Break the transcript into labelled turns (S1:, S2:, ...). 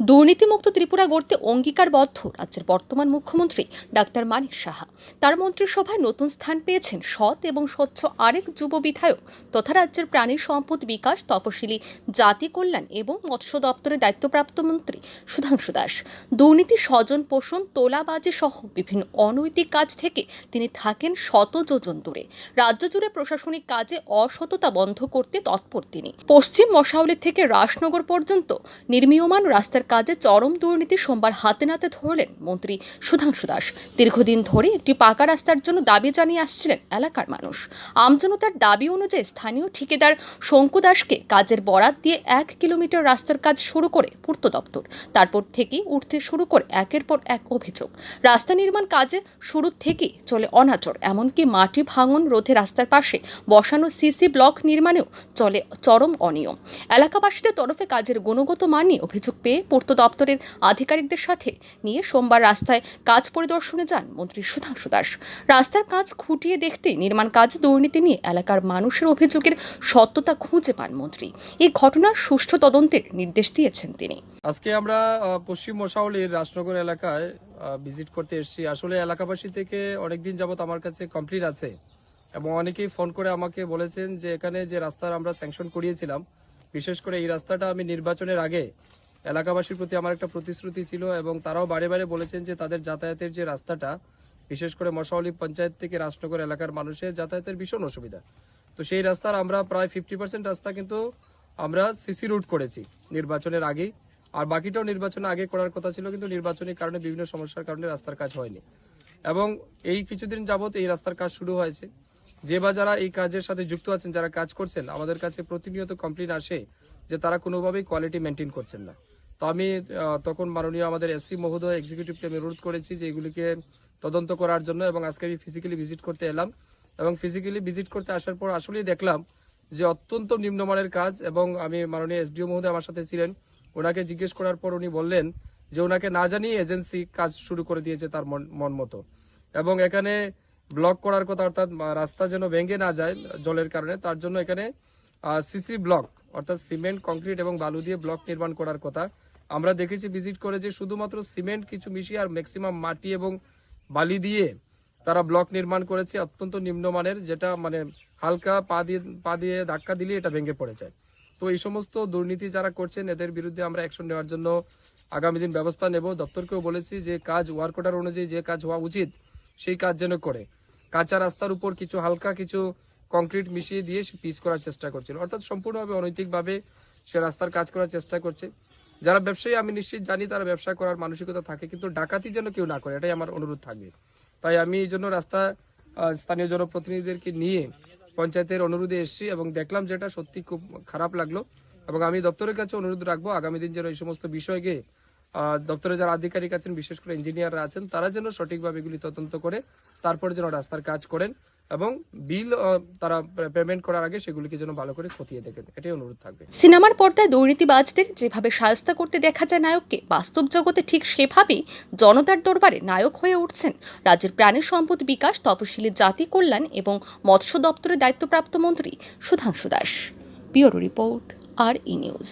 S1: দুর্নীতিমুক্ত ত্রিপুরা গড়তে অঙ্গীকারবদ্ধ রাজ্যের বর্তমান মুখ্যমন্ত্রী ডাক্তার মানিক সাহা। তার মন্ত্রিসভায় নতুন স্থান পেয়েছেন সৎ এবং স্বচ্ছ আরেক যুব বিধায়ক তথা রাজ্যের প্রাণী সম্পদ বিকাশ তপশিলি জাতি কল্যাণ এবং মৎস্য দপ্তরের দায়িত্বপ্রাপ্ত মন্ত্রী সুধাংশু দাস। দুর্নীতি স্বজন পোষণ, তোলাবাজি সহ বিভিন্ন অনৈতিক কাজ থেকে তিনি থাকেন শত যোজন দূরে। রাজ্য জুড়ে প্রশাসনিক কাজে অসততা বন্ধ করতে তৎপর তিনি। পশ্চিম মশাউলি থেকে রাসনগর পর্যন্ত নির্মীয়মান রাস্তার কাজে চরম দুর্নীতি সোমবার হাতে নাতে ধরলেন মন্ত্রী সুধাংশু দাস। দীর্ঘদিন ধরে একটি পাকা রাস্তার জন্য দাবি জানিয়ে আসছিলেন এলাকার মানুষ। আমজনতার দাবি অনুযায়ী স্থানীয় ঠিকাদার শঙ্কু দাসকে কাজের বরাত দিয়ে এক কিলোমিটার রাস্তার কাজ শুরু করে পূর্ত দপ্তর। তারপর থেকেই উঠতে শুরু করে একের পর এক অভিযোগ। রাস্তা নির্মাণ কাজে শুরু থেকেই চলে অনাচর, এমনকি মাটি ভাঙন রোধে রাস্তার পাশে বসানো সিসি ব্লক নির্মাণেও চলে চরম অনিয়ম। এলাকাবাসীদের তরফে কাজের গুণগত মান নিয়ে অভিযোগ পেয়ে পূর্ত দপ্তরের আধিকারিকদের সাথে নিয়ে সোমবার রাস্তায় কাজ পরিদর্শনে যান মন্ত্রী সুধাংশু দাস। রাস্তার কাজ খুঁটিয়ে দেখতে নির্মাণ কাজ, দুর্নীতি নিয়ে এলাকার মানুষের অভিযোগের সত্যতা খুঁজে পান মন্ত্রী। এই ঘটনার সুষ্ঠু তদন্তের নির্দেশ দিয়েছেন তিনি।
S2: আজকে আমরা পশ্চিম মশাউলির রাজনগর এলাকায় ভিজিট করতে এসেছি। আসলে এলাকাবাসী থেকে অনেকদিন যাবত আমার কাছে কমপ্লিট আছে এবং অনেকেই ফোন করে আমাকে বলেছেন যে এখানে যে রাস্তার আমরা স্যাংশন করিয়েছিলাম, বিশেষ করে এই রাস্তাটা আমি নির্বাচনের আগে এলাকাবাসীর প্রতি আমার একটা প্রতিশ্রুতি ছিল এবং তারাও বারে বারে বলেছেন যে তাদের যাতায়াতের যে রাস্তাটা, বিশেষ করে মশাউলি পঞ্চায়েত থেকে রাজনগর এলাকার মানুষের যাতায়াতের ভীষণ অসুবিধা। তো সেই রাস্তার আমরা প্রায় ফিফটি পার্সেন্ট রাস্তা কিন্তু আমরা সিসি রুট করেছি নির্বাচনের আগেই। আর বাকিটাও নির্বাচনের আগে করার কথা ছিল, কিন্তু নির্বাচনের কারণে বিভিন্ন সমস্যার কারণে রাস্তার কাজ হয়নি। এবং এই কিছুদিন যাবত এই রাস্তার কাজ শুরু হয়েছে। যে বা যারা এই কাজের সাথে যুক্ত আছেন, যারা কাজ করছেন, আমাদের কাছে প্রতিনিয়ত কমপ্লেন আসে যে তারা কোনোভাবেই কোয়ালিটি মেনটেন করছেন না। তো আমি তখন মাননীয় আমাদের এসসি মহোদয় এক্সিকিউটিভকে আমি অনুরোধ করেছি যে এগুলিকে তদন্ত করার জন্য এবং আজকে আমি ফিজিক্যালি ভিজিট করতে এলাম এবং ফিজিক্যালি ভিজিট করতে আসার পর আসলেই দেখলাম যে অত্যন্ত নিম্নমানের কাজ এবং আমি মাননীয় এসডিও মহোদয় আমার সাথে ছিলেন। ওনাকে জিজ্ঞেস করার পর উনি বললেন যে ওনাকে না জানিয়ে এজেন্সি কাজ শুরু করে দিয়েছে তার মন- মতো। এবং এখানে ব্লক করার কথা, অর্থাৎ রাস্তা যেন ভেঙে না যায় জলের কারণে, তার জন্য এখানে সিসি ব্লক, অর্থাৎ সিমেন্ট, কংক্রিট এবং বালু দিয়ে ব্লক নির্মাণ করার কথা। আমরা দেখেছি ভিজিট করে যে শুধুমাত্র সিমেন্ট, কিছু মিশিয়ে আর ম্যাক্সিমাম মাটি এবং বালি দিয়ে তারা ব্লক নির্মাণ করেছে, অত্যন্ত নিম্নমানের, যেটা মানে হালকা পা দিয়ে পা দিয়ে ধাক্কা দিলে এটা ভেঙে পড়ে যায়। তো এই সমস্ত দুর্নীতি যারা করছেন, এদের বিরুদ্ধে আমরা অ্যাকশন নেওয়ার জন্য আগামী দিন ব্যবস্থা নেব। দপ্তরকেও বলেছি যে কাজ ওয়ার্ক অর্ডার অনুযায়ী যে কাজ হওয়া উচিত সেই কাজ যেন করে। কাঁচা রাস্তার উপর কিছু হালকা কিছু কংক্রিট মিশিয়ে দিয়ে সে পিচ করার চেষ্টা করছিল। অর্থাৎ সম্পূর্ণভাবে অনৈতিকভাবে সে রাস্তার কাজ করার চেষ্টা করছে। যারা ব্যবসায়ী, আমি নিশ্চিত জানি তারা ব্যবসা করার মানসিকতা থাকে, কিন্তু ডাকাতি যেন কেউ না করে, এটাই আমার অনুরোধ থাকবে। তাই আমি এই জন্য রাস্তা স্থানীয় জনপ্রতিনিধিদেরকে নিয়ে পঞ্চায়েতের অনুরোধে এসেছি এবং দেখলাম যেটা সত্যি খুব খারাপ লাগল এবং আমি দপ্তরের কাছে অনুরোধ রাখব, আগামী দিন যেন এই সমস্ত বিষয়কে দপ্তরে যারা আধিকারিক আছেন, বিশেষ করে ইঞ্জিনিয়াররা আছেন, তারা যেন সঠিকভাবে এগুলি তদন্ত করে, তারপরে যেন রাস্তার কাজ করেন এবং বিল তারা পেমেন্ট করার আগে সেগুলিকে যেন ভালো করে খতিয়ে দেখেন। এটাই অনুরোধ থাকবে।
S1: সিনেমার পর্দায় দুর্নীতিবাজদের যেভাবে সায়স্তা করতে দেখা যায় নায়ককে, বাস্তব জগতে ঠিক সেভাবেই জনতার দরবারে নায়ক হয়ে উঠছেন। রাজ্যের প্রাণী সম্পদ বিকাশ, তপশিলি জাতি কল্যাণ এবং মৎস্য দপ্তরের দায়িত্বপ্রাপ্ত মন্ত্রী Sudhangshu Das. Bureau report, R E news.